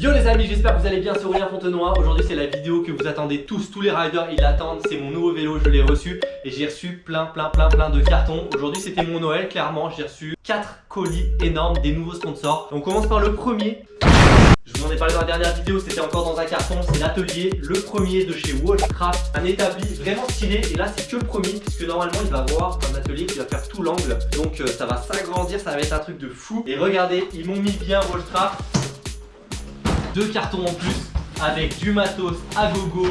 Yo les amis, j'espère que vous allez bien, c'est Aurélien Fontenoy. Aujourd'hui c'est la vidéo que vous attendez tous, tous les riders ils l'attendent. C'est mon nouveau vélo, je l'ai reçu et j'ai reçu plein plein plein plein de cartons. Aujourd'hui c'était mon Noël, clairement j'ai reçu 4 colis énormes des nouveaux sponsors. On commence par le premier. Je vous en ai parlé dans la dernière vidéo, c'était encore dans un carton, c'est l'atelier, le premier de chez Wallcraft, un établi vraiment stylé et là c'est que le premier puisque normalement il va avoir un atelier qui va faire tout l'angle donc euh, ça va s'agrandir, ça va être un truc de fou et regardez, ils m'ont mis bien Wallcraft deux cartons en plus avec du matos à gogo,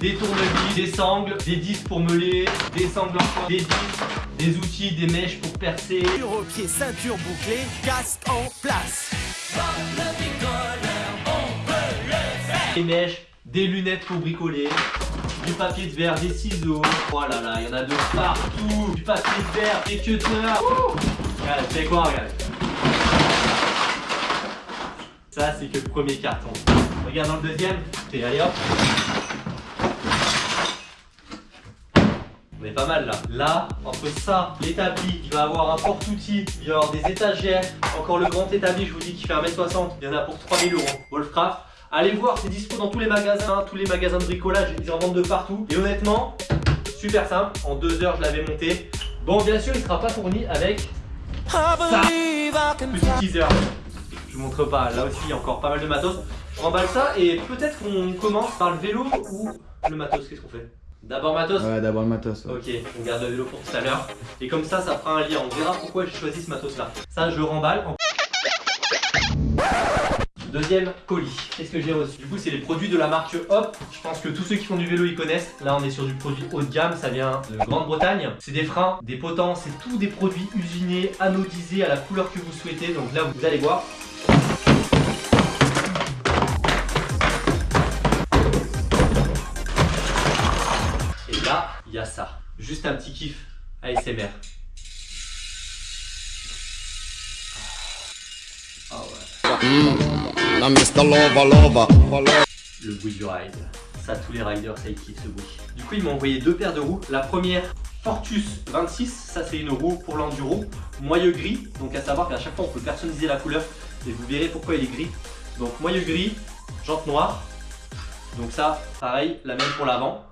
des tournevis, des sangles, des disques pour meuler, des sangles encore, des disques, des outils, des mèches pour percer. au pied, ceinture bouclée, casque en place. Des mèches, des lunettes pour bricoler, du papier de verre, des ciseaux. Oh là là, il y en a de partout. Du papier de verre, des cutters. Regarde, c'est quoi, regarde. Ça, c'est que le premier carton. Regarde dans le deuxième. Et allez hop. On est pas mal là. Là, entre ça, l'établi, il va avoir un porte-outils, il va y avoir des étagères. Encore le grand établi, je vous dis, qui fait 1m60. Il y en a pour 3000 euros. Wolfcraft. Allez voir, c'est dispo dans tous les magasins, tous les magasins de bricolage, ils en vendent de partout. Et honnêtement, super simple, en deux heures je l'avais monté. Bon, bien sûr, il sera pas fourni avec ça. Petit teaser. Je vous montre pas, là aussi il y a encore pas mal de matos. Je remballe ça et peut-être qu'on commence par le vélo ou le matos. Qu'est-ce qu'on fait? D'abord matos? Ouais, d'abord le matos. ouais. Ok, on garde le vélo pour tout à l'heure. Et comme ça, ça fera un lien. On verra pourquoi j'ai choisi ce matos là. Ça, je remballe. en- Deuxième colis, qu'est-ce que j'ai reçu? Du coup, c'est les produits de la marque Hop. Je pense que tous ceux qui font du vélo, ils connaissent. Là, on est sur du produit haut de gamme, ça vient de Grande-Bretagne. C'est des freins, des potents, c'est tous des produits usinés, anodisés à la couleur que vous souhaitez. Donc là, vous allez voir. Il y a ça. Juste un petit kiff ASMR. Ah ouais. Lover. Le bruit du ride. Ça, tous les riders, ça, ils kiffent ce bruit. Du coup, ils m'ont envoyé deux paires de roues. La première, Fortus 26. Ça, c'est une roue pour l'enduro. Moyeu gris. Donc, à savoir qu'à chaque fois, on peut personnaliser la couleur. Et vous verrez pourquoi il est gris. Donc, moyeu gris, jante noire. Donc ça, pareil, la même pour l'avant.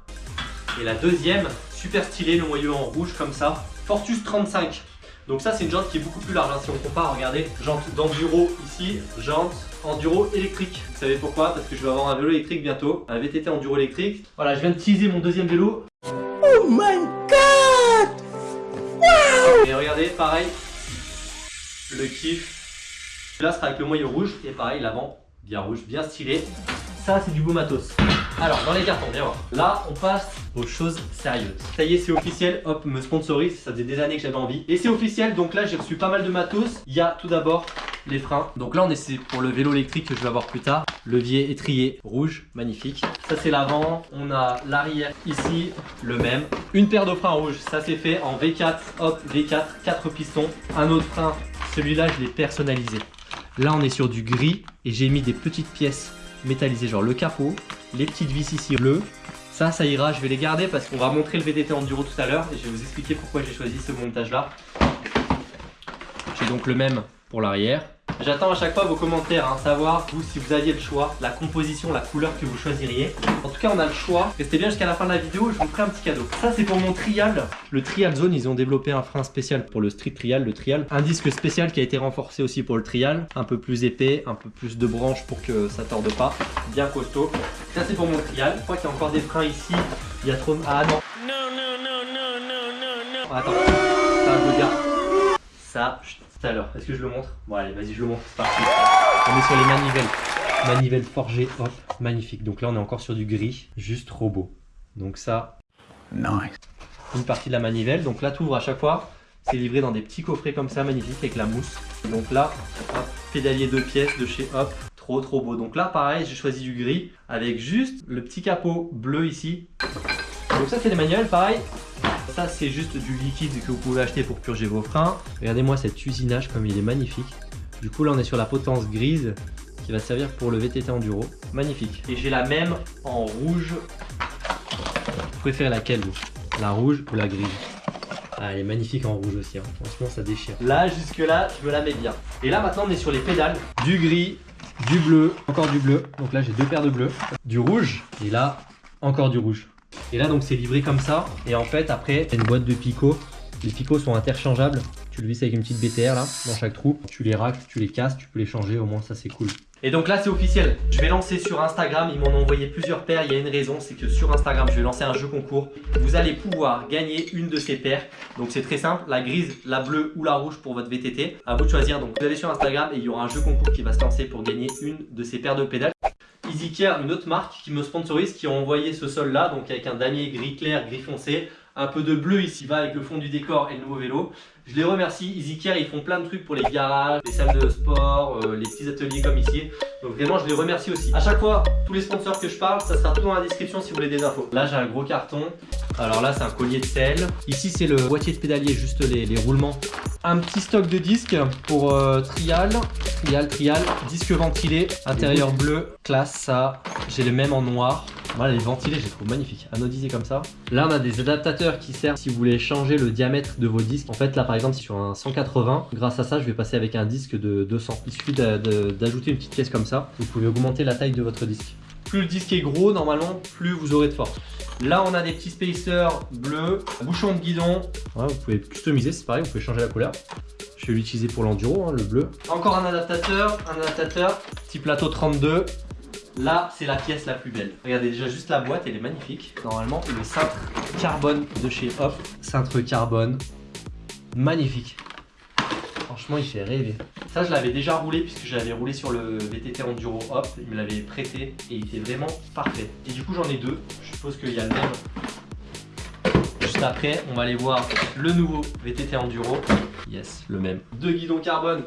Et la deuxième, super stylé, le moyeu en rouge comme ça. Fortus 35. Donc ça, c'est une jante qui est beaucoup plus large. hein, si on compare, regardez, jante d'enduro ici, jante enduro électrique. Vous savez pourquoi? Parce que je vais avoir un vélo électrique bientôt, un VTT enduro électrique. Voilà, je viens de teaser mon deuxième vélo. Oh my god Et regardez, pareil, le kiff. Là, sera avec le moyeu rouge. Et pareil, l'avant, bien rouge, bien stylé. Ça, c'est du beau matos. Alors, dans les cartons, viens voir. Là, on passe aux choses sérieuses. Ça y est, c'est officiel. Hop, me sponsorise. Ça faisait des années que j'avais envie. Et c'est officiel. Donc là, j'ai reçu pas mal de matos. Il y a tout d'abord les freins. Donc là, on pour le vélo électrique que je vais avoir plus tard. Levier étrier rouge, magnifique. Ça, c'est l'avant. On a l'arrière ici, le même. Une paire de freins rouges. Ça, c'est fait en V4. Hop, V4, 4 pistons. Un autre frein. Celui-là, je l'ai personnalisé. Là, on est sur du gris et j'ai mis des petites pièces métallisées, genre le capot, les petites vis ici bleues. Ça, ça ira, je vais les garder parce qu'on va montrer le VTT Enduro tout à l'heure et je vais vous expliquer pourquoi j'ai choisi ce montage-là. J'ai donc le même pour l'arrière. J'attends à chaque fois vos commentaires, hein, savoir vous si vous aviez le choix, la composition, la couleur que vous choisiriez. En tout cas, on a le choix. Restez bien jusqu'à la fin de la vidéo, je vous ferai un petit cadeau. Ça, c'est pour mon trial. Le trial zone, ils ont développé un frein spécial pour le street trial, le trial. Un disque spécial qui a été renforcé aussi pour le trial, un peu plus épais, un peu plus de branches pour que ça torde pas, bien costaud. Ça, c'est pour mon trial. Je crois qu'il y a encore des freins ici. Il y a trop. Ah non, Non, non, non, non, non, non, non. Attends, ça, je regarde. Ça, chut, tout à l'heure. Est-ce que je le montre? Bon, allez, vas-y, je le montre. C'est parti. On est sur les manivelles. Manivelles forgées, hop, magnifique. Donc là, on est encore sur du gris, juste trop beau. Donc ça, Nice. une partie de la manivelle. Donc là, tu ouvres à chaque fois. C'est livré dans des petits coffrets comme ça, magnifique, avec la mousse. Donc là, hop, pédalier deux pièces de chez Hop. Trop, trop beau. Donc là, pareil, j'ai choisi du gris avec juste le petit capot bleu ici. Donc ça, c'est des manuels, pareil. Ça, c'est juste du liquide que vous pouvez acheter pour purger vos freins. Regardez-moi cet usinage comme il est magnifique. Du coup, là, on est sur la potence grise qui va servir pour le VTT Enduro. Magnifique. Et j'ai la même en rouge. Vous préférez laquelle, vous? La rouge ou la grise? Ah, elle est magnifique en rouge aussi, hein. franchement ça déchire. Là, jusque là, je me la mets bien. Et là maintenant, on est sur les pédales. Du gris, du bleu, encore du bleu. Donc là, j'ai deux paires de bleu, du rouge et là, encore du rouge. Et là, donc, c'est livré comme ça. Et en fait, après, une boîte de picots. Les picots sont interchangeables. Tu le vis avec une petite BTR là, dans chaque trou. Tu les racles, tu les casses, tu peux les changer. Au moins, ça, c'est cool. Et donc là, c'est officiel. Je vais lancer sur Instagram. Ils m'en ont envoyé plusieurs paires. Il y a une raison, c'est que sur Instagram, je vais lancer un jeu concours. Vous allez pouvoir gagner une de ces paires. Donc c'est très simple, la grise, la bleue ou la rouge pour votre VTT. À vous de choisir. Donc vous allez sur Instagram et il y aura un jeu concours qui va se lancer pour gagner une de ces paires de pédales. EasyCare, une autre marque qui me sponsorise, qui a envoyé ce sol là, donc avec un damier gris clair, gris foncé, un peu de bleu ici va avec le fond du décor et le nouveau vélo. Je les remercie, EasyCare, ils font plein de trucs pour les garages, les salles de sport, euh, les petits ateliers comme ici. Donc vraiment, je les remercie aussi. À chaque fois, tous les sponsors que je parle, ça sera tout dans la description si vous voulez des infos. Là, j'ai un gros carton. Alors là, c'est un collier de sel. Ici, c'est le boîtier de pédalier, juste les, les roulements. Un petit stock de disques pour euh, trial, trial, trial, disque ventilé, intérieur bleu, classe, ça. J'ai le même en noir. Voilà, les ventilés, je les trouve magnifiques, comme ça. Là, on a des adaptateurs qui servent si vous voulez changer le diamètre de vos disques. En fait, là, par exemple, sur un 180, grâce à ça, je vais passer avec un disque de 200. Il suffit d'ajouter une petite pièce comme ça. Vous pouvez augmenter la taille de votre disque. Plus le disque est gros, normalement, plus vous aurez de force. Là, on a des petits spacers bleus, bouchon de guidon. Ouais, vous pouvez customiser, c'est pareil, vous pouvez changer la couleur. Je vais l'utiliser pour l'enduro, hein, le bleu. Encore un adaptateur, un adaptateur, petit plateau 32. Là, c'est la pièce la plus belle. Regardez déjà juste la boîte, elle est magnifique. Normalement, le cintre carbone de chez Hop. Cintre carbone, magnifique. Franchement, il fait rêver. Ça, je l'avais déjà roulé puisque je l'avais roulé sur le VTT Enduro Hop. Il me l'avait prêté et il était vraiment parfait. Et du coup, j'en ai deux. Je suppose qu'il y a le même. Juste après, on va aller voir le nouveau VTT Enduro. Yes, le même. Deux guidons carbone.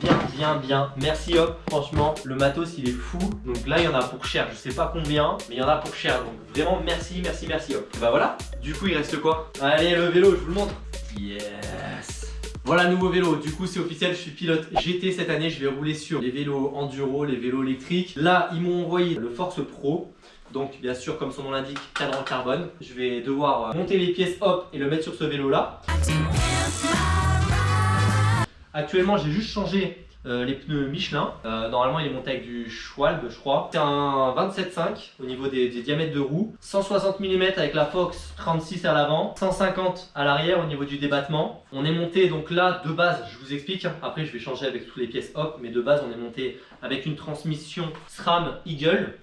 Bien, bien, bien. Merci Hop. Franchement, le matos, il est fou. Donc là, il y en a pour cher. Je sais pas combien, mais il y en a pour cher. Donc vraiment, merci, merci, merci Hop. Et bah voilà. Du coup, il reste quoi? Allez, le vélo, je vous le montre. Yes. Voilà, nouveau vélo. Du coup, c'est officiel, je suis pilote GT cette année. Je vais rouler sur les vélos enduro, les vélos électriques. Là, ils m'ont envoyé le Force Pro. Donc, bien sûr, comme son nom l'indique, cadran carbone. Je vais devoir euh, monter les pièces hop et le mettre sur ce vélo là. Actuellement, j'ai juste changé euh, les pneus Michelin. Euh, normalement, il est monté avec du Schwalbe, je crois. C'est un 27,5 au niveau des, diamètres de roues. 160 mm avec la Fox 36 à l'avant. 150 à l'arrière au niveau du débattement. On est monté donc là de base, je vous explique. hein. Après, je vais changer avec toutes les pièces hop. Mais de base, on est monté avec une transmission SRAM Eagle.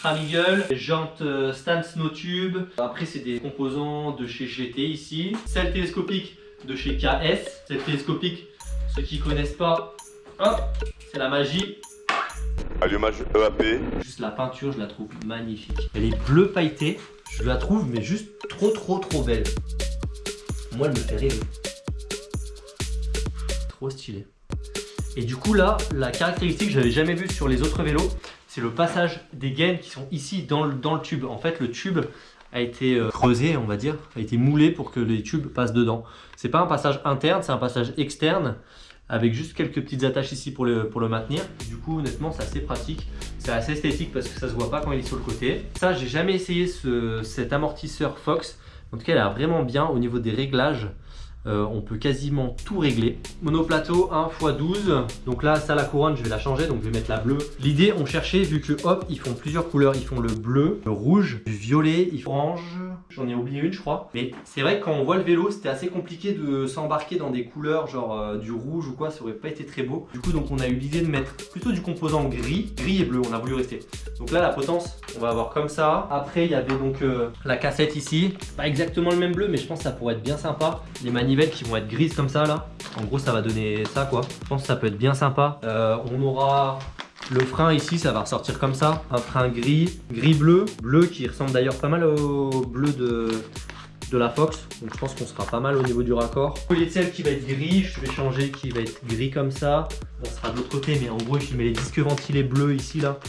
SRAM Eagle, jantes euh, Stan Snowtube. Après, c'est des composants de chez GT ici. Celle télescopique de chez KS. Cette télescopique, ceux qui connaissent pas, hop, c'est la magie. Allumage EAP. Juste la peinture, je la trouve magnifique. Elle est bleu pailleté, je la trouve mais juste trop trop trop belle. Moi, elle me fait rêver. Trop stylé. Et du coup là, la caractéristique que j'avais jamais vue sur les autres vélos, c'est le passage des gaines qui sont ici dans le, dans le tube. En fait, le tube a été euh, creusé, on va dire, a été moulé pour que les tubes passent dedans. C'est pas un passage interne, c'est un passage externe avec juste quelques petites attaches ici pour le, pour le maintenir. Du coup, honnêtement, c'est assez pratique. C'est assez esthétique parce que ça se voit pas quand il est sur le côté. Ça, j'ai jamais essayé ce, cet amortisseur Fox. En tout cas, il a vraiment bien au niveau des réglages. Euh, on peut quasiment tout régler. Monoplateau 1 x 12. Donc là, ça la couronne, je vais la changer. Donc je vais mettre la bleue. L'idée, on cherchait, vu que hop, ils font plusieurs couleurs. Ils font le bleu, le rouge, du violet, ils orange. J'en ai oublié une, je crois. Mais c'est vrai que quand on voit le vélo, c'était assez compliqué de s'embarquer dans des couleurs genre euh, du rouge ou quoi. Ça aurait pas été très beau. Du coup, donc on a eu l'idée de mettre plutôt du composant gris. Gris et bleu, on a voulu rester. Donc là, la potence, on va avoir comme ça. Après, il y avait donc euh, la cassette ici. Pas exactement le même bleu, mais je pense que ça pourrait être bien sympa. Les manivelles qui vont être grises comme ça là. En gros, ça va donner ça quoi. Je pense que ça peut être bien sympa. Euh, on aura le frein ici, ça va ressortir comme ça. Un frein gris, gris-bleu. Bleu qui ressemble d'ailleurs pas mal au bleu de, la Fox. Donc je pense qu'on sera pas mal au niveau du raccord. Collier de sel qui va être gris, je vais changer qui va être gris comme ça. On sera de l'autre côté, mais en gros, je mets les disques ventilés bleus ici là.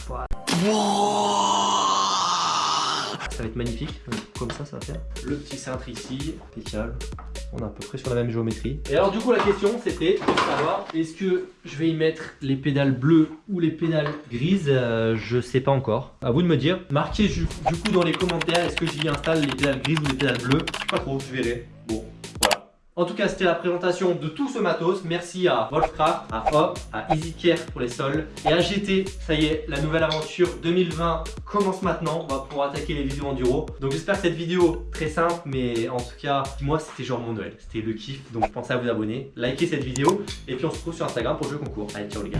Ça va être magnifique, comme ça ça va faire. Le petit cintre ici, impeccable. On est à peu près sur la même géométrie. Et alors du coup la question c'était de savoir est-ce que je vais y mettre les pédales bleues ou les pédales grises? Euh, Je sais pas encore. À vous de me dire. Marquez du, coup dans les commentaires est-ce que j'y installe les pédales grises ou les pédales bleues? Pas trop, je verrai. Bon, voilà. En tout cas, c'était la présentation de tout ce matos. Merci à Wolfcraft, à Hop, à EasyCare pour les sols et à GT. Ça y est, la nouvelle aventure 2020 commence maintenant. On va pouvoir attaquer les vidéos enduro. Donc j'espère que cette vidéo, très simple, mais en tout cas, moi, c'était genre mon Noël. C'était le kiff. Donc pensez à vous abonner, likez cette vidéo et puis on se retrouve sur Instagram pour le jeu concours. Allez, ciao les gars